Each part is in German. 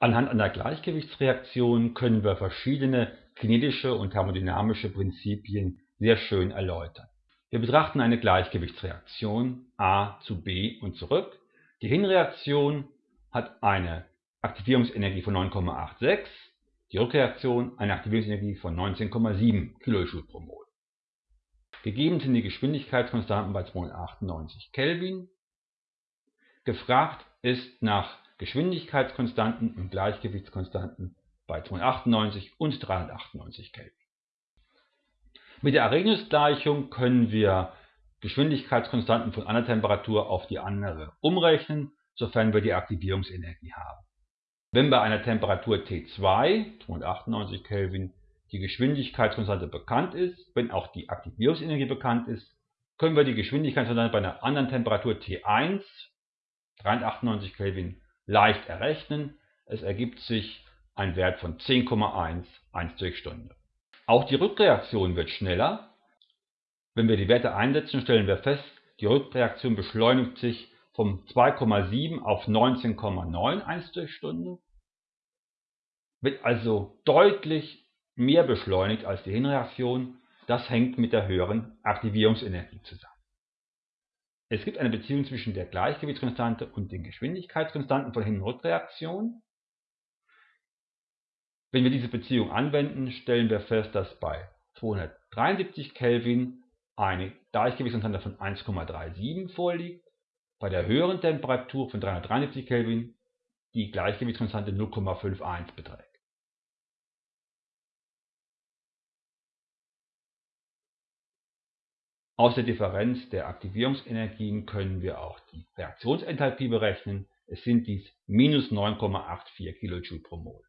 Anhand einer Gleichgewichtsreaktion können wir verschiedene kinetische und thermodynamische Prinzipien sehr schön erläutern. Wir betrachten eine Gleichgewichtsreaktion A zu B und zurück. Die Hinreaktion hat eine Aktivierungsenergie von 9,86, die Rückreaktion eine Aktivierungsenergie von 19,7 kJ pro Mol. Gegeben sind die Geschwindigkeitskonstanten bei 298 Kelvin. Gefragt ist nach Geschwindigkeitskonstanten und Gleichgewichtskonstanten bei 298 und 398 Kelvin. Mit der Arrhenius-Gleichung können wir Geschwindigkeitskonstanten von einer Temperatur auf die andere umrechnen, sofern wir die Aktivierungsenergie haben. Wenn bei einer Temperatur T2 (298 Kelvin) die Geschwindigkeitskonstante bekannt ist, wenn auch die Aktivierungsenergie bekannt ist, können wir die Geschwindigkeitskonstante bei einer anderen Temperatur T1 (398 Kelvin) leicht errechnen. Es ergibt sich ein Wert von 10,1 1 durch Stunde. Auch die Rückreaktion wird schneller. Wenn wir die Werte einsetzen, stellen wir fest, die Rückreaktion beschleunigt sich von 2,7 auf 19,9 1 durch Stunde, wird also deutlich mehr beschleunigt als die Hinreaktion. Das hängt mit der höheren Aktivierungsenergie zusammen. Es gibt eine Beziehung zwischen der Gleichgewichtskonstante und den Geschwindigkeitskonstanten von Hin- und Rückreaktion. Wenn wir diese Beziehung anwenden, stellen wir fest, dass bei 273 Kelvin eine Gleichgewichtskonstante von 1,37 vorliegt, bei der höheren Temperatur von 373 Kelvin die Gleichgewichtskonstante 0,51 beträgt. Aus der Differenz der Aktivierungsenergien können wir auch die Reaktionsenthalpie berechnen. Es sind dies minus 9,84 kJ pro Mol.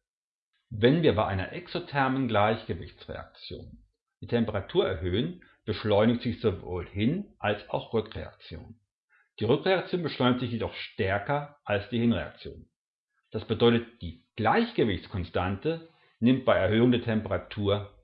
Wenn wir bei einer exothermen Gleichgewichtsreaktion die Temperatur erhöhen, beschleunigt sich sowohl Hin- als auch Rückreaktion. Die Rückreaktion beschleunigt sich jedoch stärker als die Hinreaktion. Das bedeutet, die Gleichgewichtskonstante nimmt bei Erhöhung der Temperatur